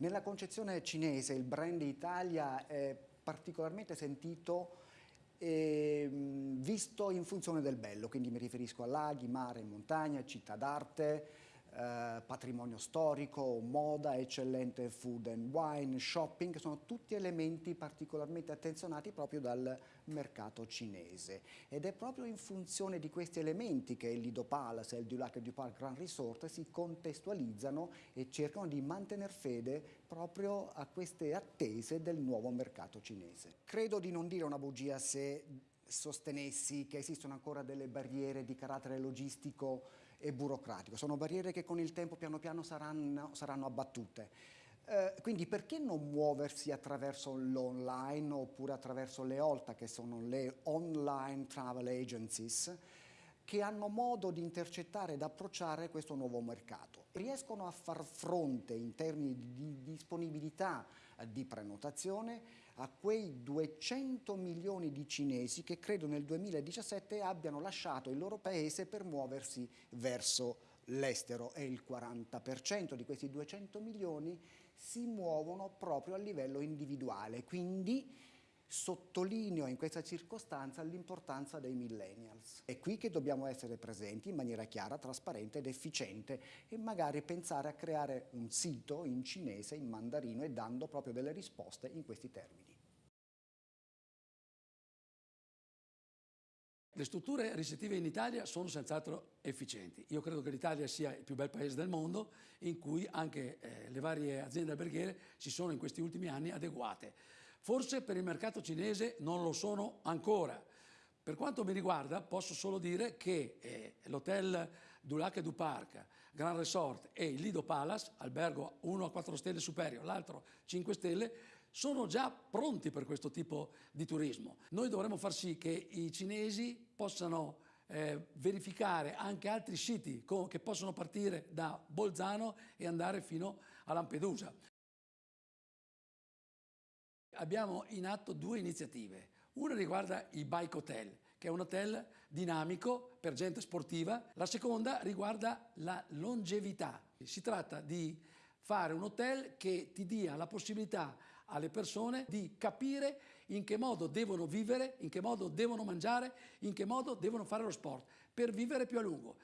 Nella concezione cinese il brand Italia è particolarmente sentito e visto in funzione del bello, quindi mi riferisco a laghi, mare, montagna, città d'arte, eh, patrimonio storico, moda, eccellente food and wine, shopping, sono tutti elementi particolarmente attenzionati proprio dal mercato cinese ed è proprio in funzione di questi elementi che il Lido Palace e il Dulac du Parc Grand Resort si contestualizzano e cercano di mantenere fede proprio a queste attese del nuovo mercato cinese. Credo di non dire una bugia se sostenessi che esistono ancora delle barriere di carattere logistico e burocratico. Sono barriere che con il tempo piano piano saranno, saranno abbattute. Eh, quindi perché non muoversi attraverso l'online oppure attraverso le OLTA, che sono le online travel agencies, che hanno modo di intercettare ed approcciare questo nuovo mercato. Riescono a far fronte in termini di disponibilità di prenotazione a quei 200 milioni di cinesi che credo nel 2017 abbiano lasciato il loro paese per muoversi verso l'estero e il 40% di questi 200 milioni si muovono proprio a livello individuale, quindi Sottolineo in questa circostanza l'importanza dei millennials. È qui che dobbiamo essere presenti in maniera chiara, trasparente ed efficiente e magari pensare a creare un sito in cinese, in mandarino e dando proprio delle risposte in questi termini. Le strutture ricettive in Italia sono senz'altro efficienti. Io credo che l'Italia sia il più bel paese del mondo in cui anche eh, le varie aziende alberghiere si sono in questi ultimi anni adeguate. Forse per il mercato cinese non lo sono ancora. Per quanto mi riguarda posso solo dire che eh, l'hotel Dulac du Parc, Grand Resort e il Lido Palace, albergo uno a 4 stelle superiore, l'altro 5 stelle, sono già pronti per questo tipo di turismo. Noi dovremmo far sì che i cinesi possano eh, verificare anche altri siti che possono partire da Bolzano e andare fino a Lampedusa. Abbiamo in atto due iniziative. Una riguarda il Bike Hotel, che è un hotel dinamico per gente sportiva. La seconda riguarda la longevità. Si tratta di fare un hotel che ti dia la possibilità alle persone di capire in che modo devono vivere, in che modo devono mangiare, in che modo devono fare lo sport, per vivere più a lungo.